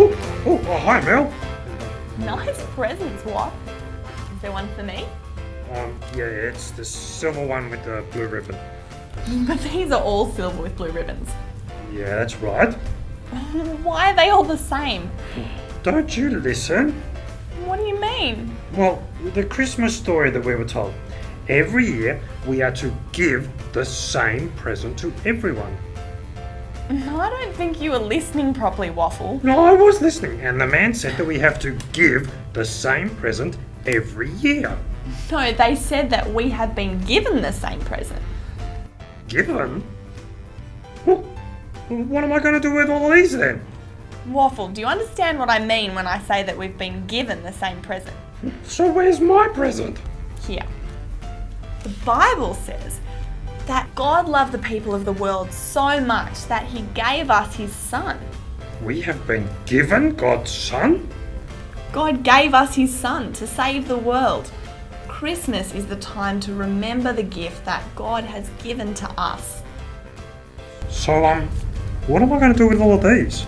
Oh hi, Mel. Nice presents, what? Is there one for me? Um, yeah, it's the silver one with the blue ribbon. But these are all silver with blue ribbons. Yeah, that's right. Why are they all the same? Don't you listen? What do you mean? Well, the Christmas story that we were told. Every year, we are to give the same present to everyone. I don't think you were listening properly, Waffle. No, I was listening, and the man said that we have to give the same present every year. No, they said that we have been given the same present. Given? Well, what am I going to do with all these then? Waffle, do you understand what I mean when I say that we've been given the same present? So where's my present? Here. The Bible says that God loved the people of the world so much that he gave us his son. We have been given God's Son? God gave us his son to save the world. Christmas is the time to remember the gift that God has given to us. So, um, what am I going to do with all of these?